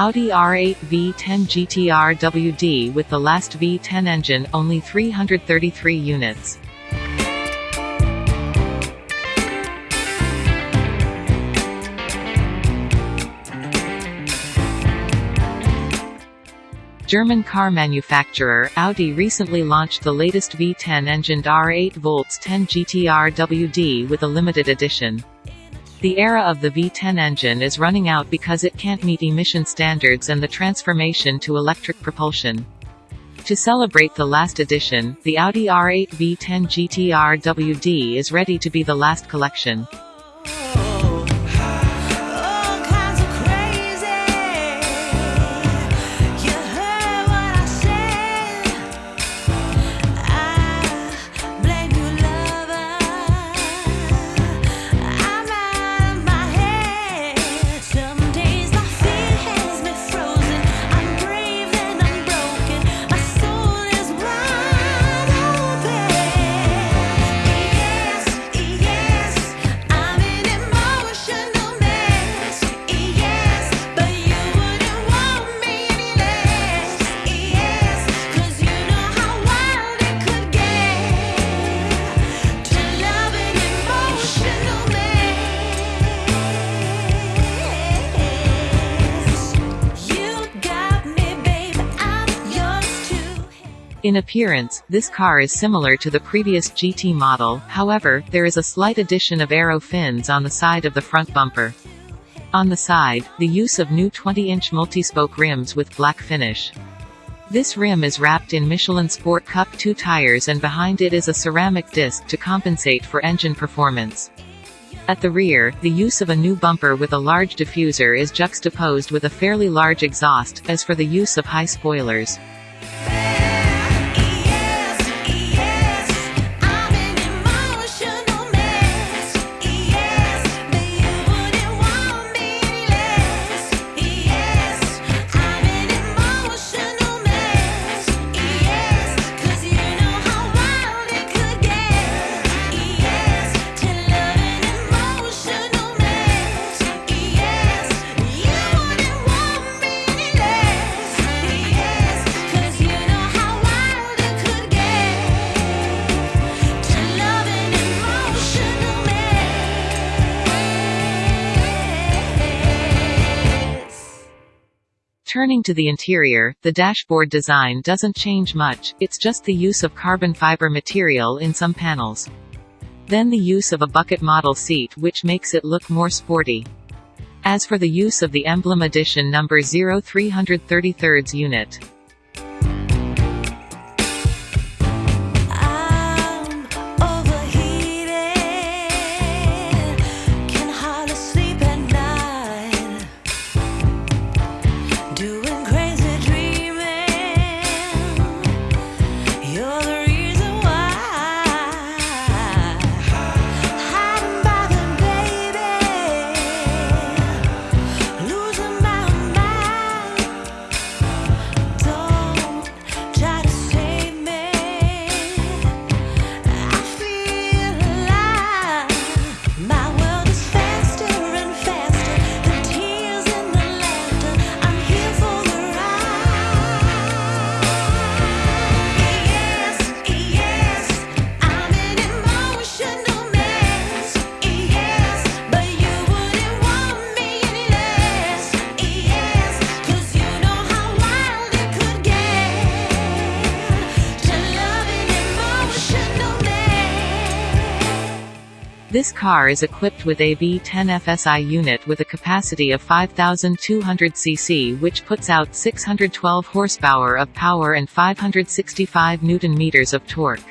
Audi R8 V10 GT RWD with the last V10 engine only 333 units. German car manufacturer, Audi recently launched the latest V10-engined R8 Volts 10 GT RWD with a limited edition. The era of the V10 engine is running out because it can't meet emission standards and the transformation to electric propulsion. To celebrate the last edition, the Audi R8 V10 GT RWD is ready to be the last collection. In appearance, this car is similar to the previous GT model, however, there is a slight addition of aero fins on the side of the front bumper. On the side, the use of new 20-inch multi-spoke rims with black finish. This rim is wrapped in Michelin Sport Cup 2 tires and behind it is a ceramic disc to compensate for engine performance. At the rear, the use of a new bumper with a large diffuser is juxtaposed with a fairly large exhaust, as for the use of high spoilers. Turning to the interior, the dashboard design doesn't change much, it's just the use of carbon fiber material in some panels. Then the use of a bucket model seat which makes it look more sporty. As for the use of the emblem edition number 0333 unit. This car is equipped with a V10 FSI unit with a capacity of 5200 cc which puts out 612 horsepower of power and 565 newton meters of torque.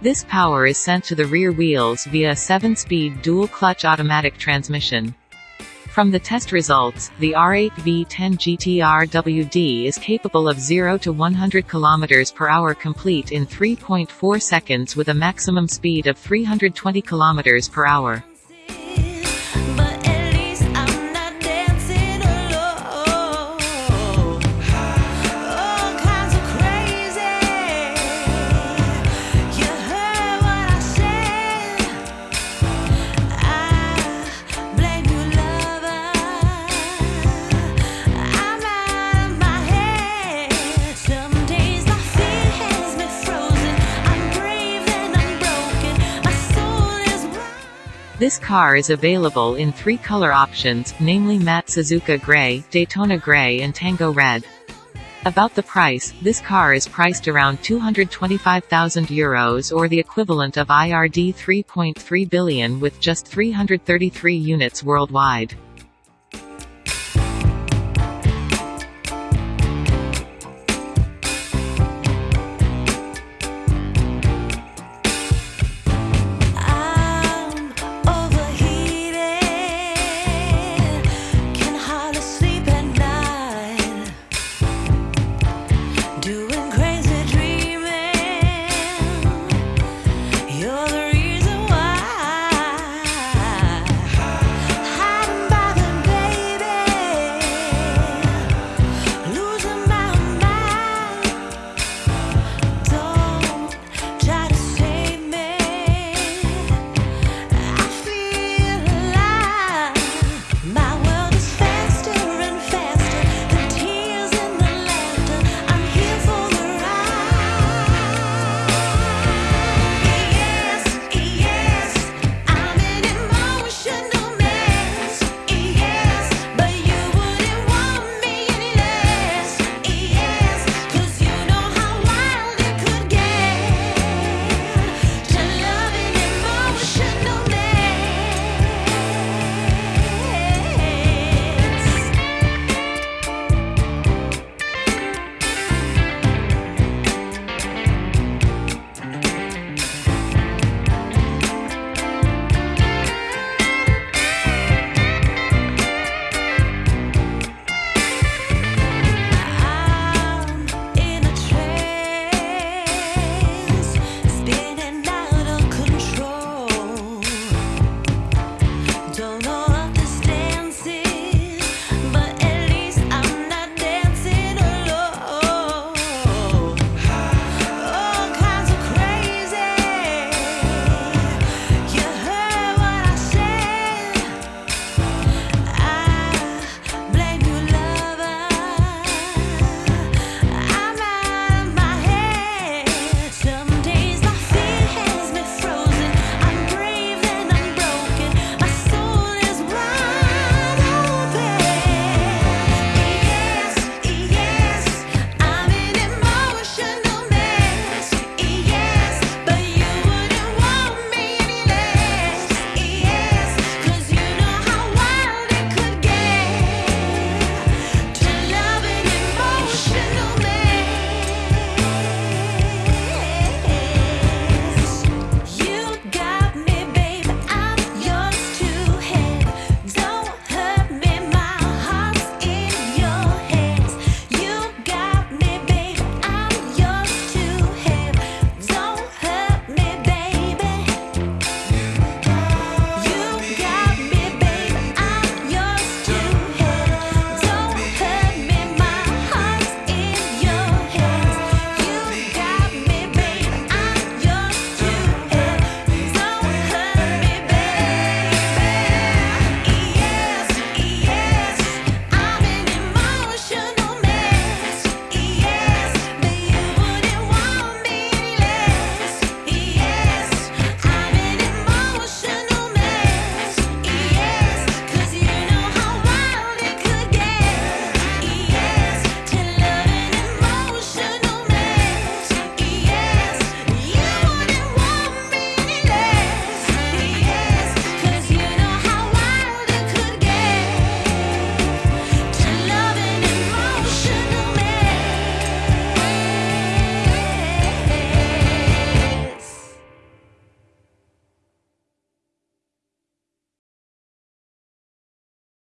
This power is sent to the rear wheels via a 7-speed dual-clutch automatic transmission. From the test results, the R8 V10 GT RWD is capable of 0 to 100 km per hour complete in 3.4 seconds with a maximum speed of 320 km per hour. This car is available in three color options, namely Matte Suzuka Grey, Daytona Grey and Tango Red. About the price, this car is priced around 225,000 euros or the equivalent of IRD 3.3 billion with just 333 units worldwide.